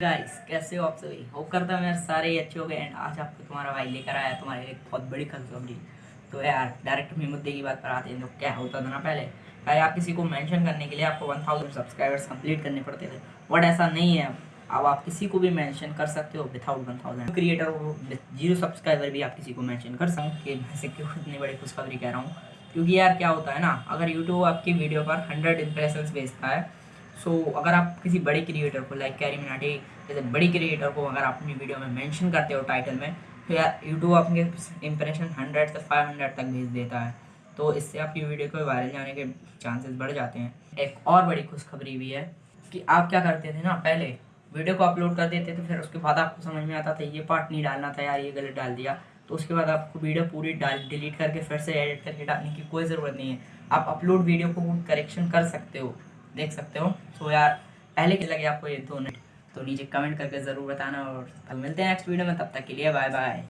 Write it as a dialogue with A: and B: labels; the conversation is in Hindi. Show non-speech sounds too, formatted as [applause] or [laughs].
A: गाइस कैसे हो आप सभी? होप करता हूँ यार सारे ही अच्छे हो गए एंड आज आपको तुम्हारा भाई लेकर आया तुम्हारे लिए बहुत बड़ी खुशखबरी तो यार डायरेक्ट में मुद्दे की बात पर आते हैं। तो क्या होता था ना पहले? पहले आप किसी को मेंशन करने के लिए आपको वन थाउज़ेंड सब्सक्राइबर्स कंप्लीट करने पड़ते थे। बट ऐसा नहीं है। अब आप किसी को भी मेंशन कर सकते हो विदाउट वन थाउज़ेंड क्रिएटर हो ज़ीरो सब्सक्राइबर भी आप किसी को मेंशन कर सकते मैं से [laughs] क्यों इतनी बड़ी खुशखबरी कह रहा हूँ? क्योंकि यार क्या होता है ना, अगर यूट्यूब आपकी वीडियो पर हंड्रेड इंप्रेशन भेजता है सो so, अगर आप किसी बड़े क्रिएटर को लाइक कैरी मिनाटी जैसे बड़ी क्रिएटर को अगर आप अपनी वीडियो में मेंशन करते हो टाइटल में तो यार यूट्यूब आपके इंप्रेशन हंड्रेड से फाइव हंड्रेड तक भेज देता है। तो इससे आपकी वीडियो को वायरल जाने के चांसेस बढ़ जाते हैं। एक और बड़ी खुशखबरी भी है कि आप क्या करते थे ना पहले वीडियो को अपलोड कर देते थे फिर उसके बाद आपको समझ में आता था ये पार्ट नहीं डालना था यार ये गलत डाल दिया। तो उसके बाद आपको वीडियो पूरी डाल डिलीट करके फिर से एडिट करके डालने की कोई ज़रूरत नहीं है। आप अपलोड वीडियो को करेक्शन कर सकते हो। देख सकते हो। तो यार, पहले के लगे आपको ये दोनों तो नीचे कमेंट करके ज़रूर बताना और मिलते हैं नेक्स्ट वीडियो में। तब तक के लिए बाय बाय